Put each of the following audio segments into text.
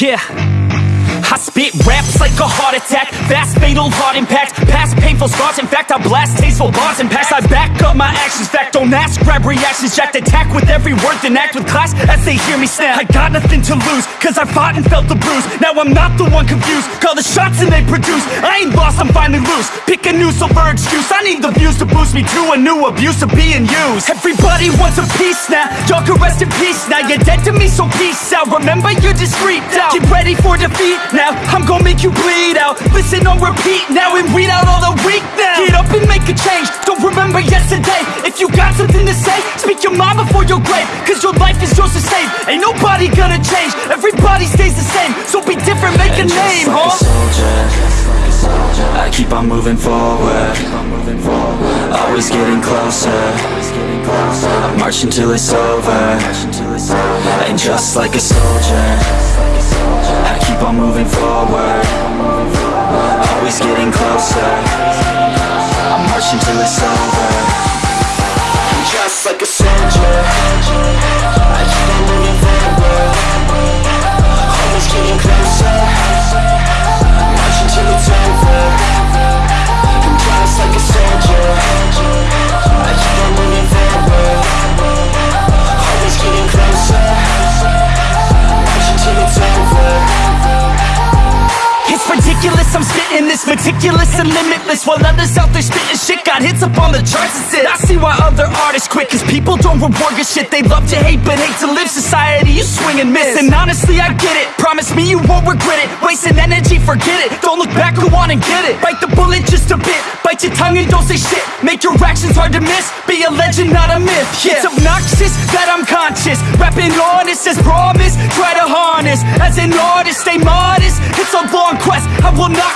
Yeah. I spit raps like a heart attack. Fast, fatal, hard impact. Past painful scars. In fact, I blast tasteful bars and packs. I back up my actions. Fact, don't ask, grab reactions Jacked attack with every word Then act with class as they hear me snap. I got nothing to lose Cause I fought and felt the bruise. Now I'm not the one confused Call the shots and they produce. I ain't lost, I'm finally loose. Pick a new silver excuse I need the views to boost me to a new abuse of being used. Everybody wants a piece now Y'all can rest in peace now. You're dead to me, so peace out. Remember you're discreet out. Get ready for defeat now I'm gonna make you bleed out. Listen on repeat now and weed out all the weak now. Get up and make a change Don't remember yesterday. If you got something to say. Speak your mind before your grave Cause your life is yours to save. Ain't nobody gonna change. Everybody stays the same. So be different, make a And name, just like huh? a soldier I keep on moving forward. Always getting closer. I march until it's over. And just like a soldier I keep on moving forward. Always getting closer. I march until it's over ridiculous, this meticulous and limitless While others out there spitting shit got hits up on the charts and shit I see why other artists quit Cause people don't reward good shit. They love to hate but hate to live. Society, you swing and miss. And honestly, I get it. Promise me you won't regret it. Wasting energy, forget it. Don't look back, go on and get it. Bite the bullet just a bit. Bite your tongue and don't say shit. Make your actions hard to miss. Be a legend, not a myth. Yeah. It's obnoxious that I'm conscious. Rapping honest as promise Try to harness. As an artist, stay modest. It's a long quest. I will not quit till 10,000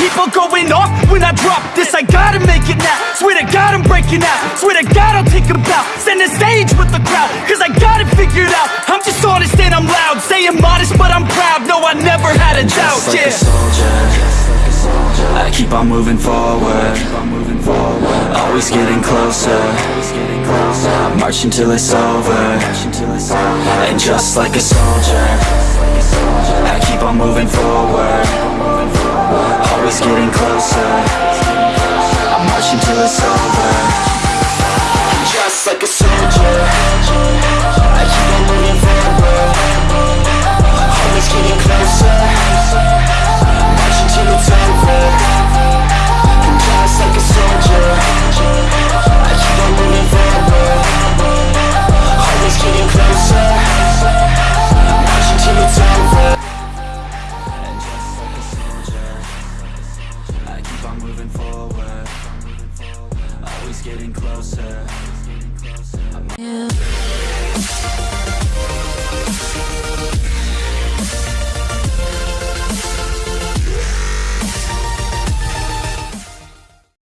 people going off When I drop this, I gotta make it now. Swear to God I'm breaking out. Swear to God I'll take a bow. Stand the stage with the crowd Cause I got it figured out. I'm just honest and I'm loud. Say I'm modest but I'm proud. No, I never had a doubt, Just like yeah. a soldier. I keep on moving forward. Always getting closer. I march until it's over. And just like a soldier I keep on moving forward. Always getting closer getting closer.